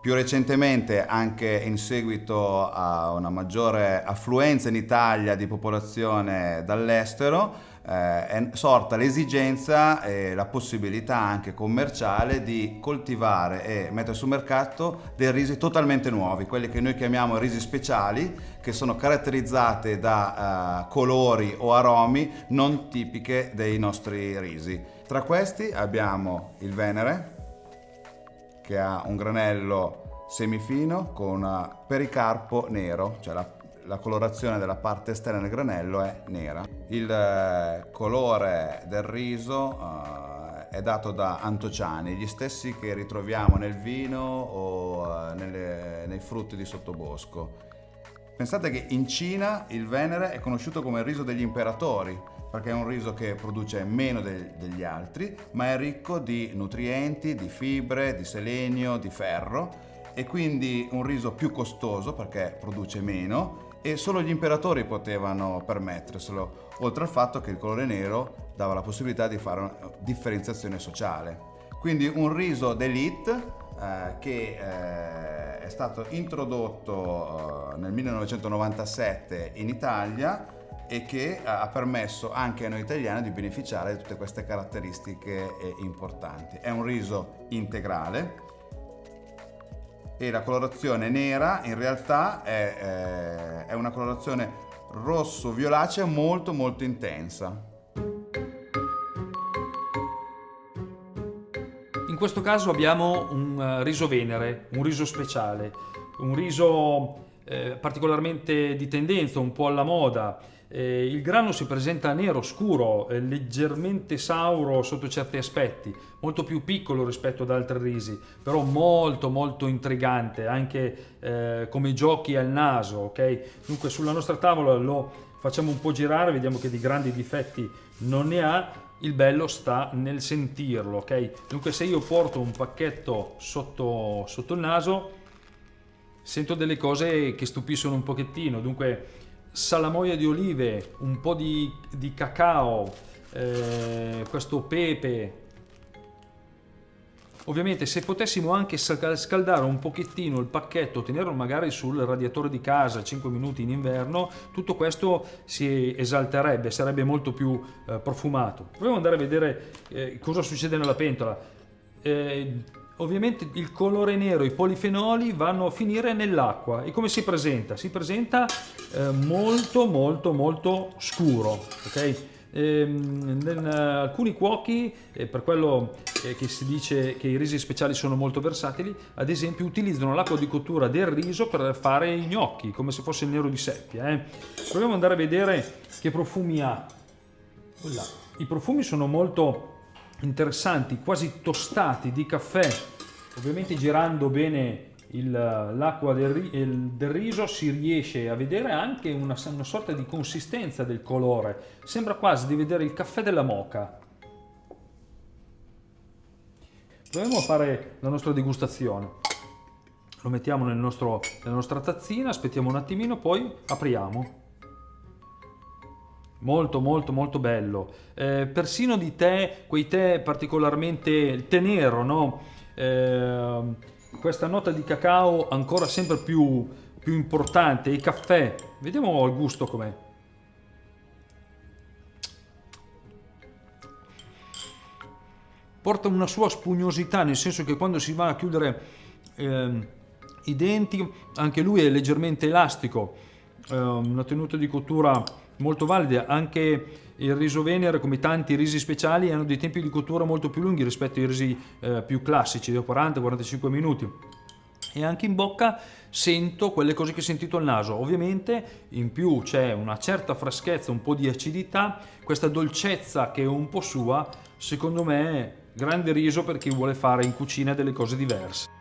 Più recentemente, anche in seguito a una maggiore affluenza in Italia di popolazione dall'estero, eh, è sorta l'esigenza e la possibilità anche commerciale di coltivare e mettere sul mercato dei risi totalmente nuovi, quelli che noi chiamiamo risi speciali, che sono caratterizzate da eh, colori o aromi non tipiche dei nostri risi. Tra questi abbiamo il Venere, che ha un granello semifino con un pericarpo nero, cioè la, la, colorazione della parte esterna del granello è nera. Il eh, colore del riso eh, è dato da antociani, gli stessi che ritroviamo nel vino o eh, nelle, nei frutti di sottobosco. Pensate che in Cina il Venere è conosciuto come il riso degli imperatori, perché è un riso che produce meno de degli altri, ma è ricco di nutrienti, di fibre, di selenio, di ferro e quindi un riso più costoso perché produce meno e solo gli imperatori potevano permetterselo, oltre al fatto che il colore nero dava la possibilità di fare una differenziazione sociale. Quindi un riso d'elite eh, che eh, è stato introdotto eh, nel 1997 in Italia e che ha permesso anche a noi italiani di beneficiare di tutte queste caratteristiche eh, importanti. È un riso integrale e la colorazione nera in realtà è, eh, è una colorazione rosso-violacea molto molto intensa. Questo caso abbiamo un eh, riso venere, un riso speciale, un riso eh, particolarmente di tendenza, un po' alla moda, eh, il grano si presenta nero scuro, eh, leggermente sauro sotto certi aspetti, molto più piccolo rispetto ad altri risi, però molto molto intrigante, anche eh, come giochi al naso, ok? Dunque sulla nostra tavola lo facciamo un po' girare, vediamo che di grandi difetti non ne ha, il bello sta nel sentirlo, ok? Dunque se io porto un pacchetto sotto, sotto il naso, sento delle cose che stupiscono un pochettino, dunque salamoia di olive, un po' di, di cacao, eh, questo pepe. Ovviamente se potessimo anche scaldare un pochettino il pacchetto, tenerlo magari sul radiatore di casa 5 minuti in inverno, tutto questo si esalterebbe, sarebbe molto più eh, profumato. Proviamo ad andare a vedere eh, cosa succede nella pentola. Eh, ovviamente il colore nero, i polifenoli vanno a finire nell'acqua e come si presenta? Si presenta eh, molto molto molto scuro, ok? Ehm, alcuni cuochi, eh, per quello eh, che si dice che i risi speciali sono molto versatili, ad esempio utilizzano l'acqua di cottura del riso per fare i gnocchi, come se fosse il nero di seppia. Eh. Proviamo ad andare a vedere che profumi ha. I profumi sono molto interessanti, quasi tostati di caffè. Ovviamente girando bene l'acqua del, del, riso si riesce a vedere anche una, una, sorta di consistenza del colore. Sembra quasi di vedere il caffè della moca. Proviamo a fare la nostra degustazione. Lo mettiamo nel nostro, nella nostra tazzina, aspettiamo un attimino, poi apriamo molto molto molto bello eh, persino di tè quei tè particolarmente il tè nero no eh, questa nota di cacao ancora sempre più, più importante il caffè. Vediamo il gusto com'è. Porta una sua spugnosità nel senso che quando si va a chiudere eh, i denti anche lui è leggermente elastico una tenuta di cottura molto valida, anche il riso venere come tanti risi speciali hanno dei tempi di cottura molto più lunghi rispetto ai risi eh, più classici, da 40-45 minuti e anche in bocca sento quelle cose che ho sentito al naso. Ovviamente in più c'è una certa freschezza, un po' di acidità, questa dolcezza che è un po' sua, secondo me grande riso per chi vuole fare in cucina delle cose diverse.